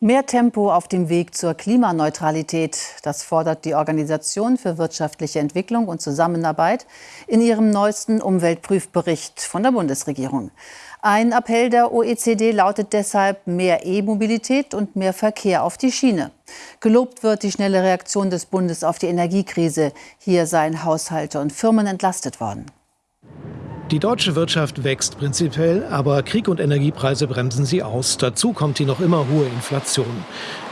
Mehr Tempo auf dem Weg zur Klimaneutralität, das fordert die Organisation für wirtschaftliche Entwicklung und Zusammenarbeit in ihrem neuesten Umweltprüfbericht von der Bundesregierung. Ein Appell der OECD lautet deshalb mehr E-Mobilität und mehr Verkehr auf die Schiene. Gelobt wird die schnelle Reaktion des Bundes auf die Energiekrise. Hier seien Haushalte und Firmen entlastet worden. Die deutsche Wirtschaft wächst prinzipiell, aber Krieg und Energiepreise bremsen sie aus. Dazu kommt die noch immer hohe Inflation.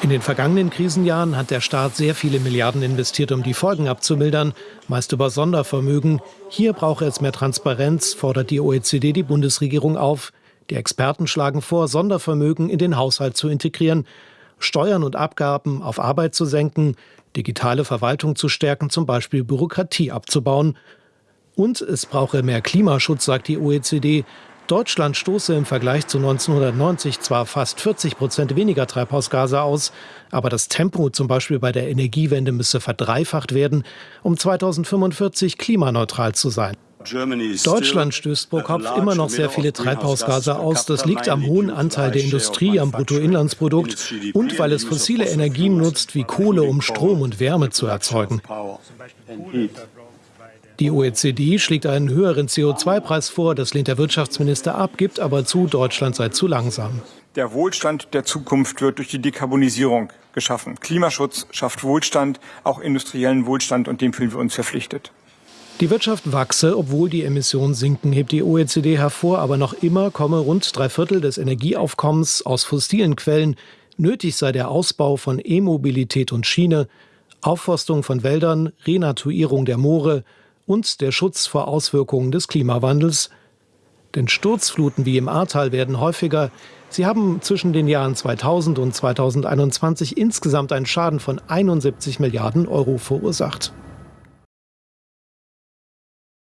In den vergangenen Krisenjahren hat der Staat sehr viele Milliarden investiert, um die Folgen abzumildern, meist über Sondervermögen. Hier brauche es mehr Transparenz, fordert die OECD die Bundesregierung auf. Die Experten schlagen vor, Sondervermögen in den Haushalt zu integrieren, Steuern und Abgaben auf Arbeit zu senken, digitale Verwaltung zu stärken, zum Beispiel Bürokratie abzubauen und es brauche mehr Klimaschutz, sagt die OECD. Deutschland stoße im Vergleich zu 1990 zwar fast 40 Prozent weniger Treibhausgase aus, aber das Tempo zum Beispiel bei der Energiewende müsse verdreifacht werden, um 2045 klimaneutral zu sein. Deutschland stößt pro Kopf immer noch sehr viele Treibhausgase aus. Das liegt am hohen Anteil der Industrie am Bruttoinlandsprodukt und weil es fossile Energien nutzt wie Kohle, um Strom und Wärme zu erzeugen. Die OECD schlägt einen höheren CO2-Preis vor, das lehnt der Wirtschaftsminister ab, gibt aber zu, Deutschland sei zu langsam. Der Wohlstand der Zukunft wird durch die Dekarbonisierung geschaffen. Klimaschutz schafft Wohlstand, auch industriellen Wohlstand, und dem fühlen wir uns verpflichtet. Die Wirtschaft wachse, obwohl die Emissionen sinken, hebt die OECD hervor, aber noch immer komme rund drei Viertel des Energieaufkommens aus fossilen Quellen. Nötig sei der Ausbau von E-Mobilität und Schiene, Aufforstung von Wäldern, Renatuierung der Moore, und der Schutz vor Auswirkungen des Klimawandels. Denn Sturzfluten wie im Ahrtal werden häufiger. Sie haben zwischen den Jahren 2000 und 2021 insgesamt einen Schaden von 71 Milliarden Euro verursacht.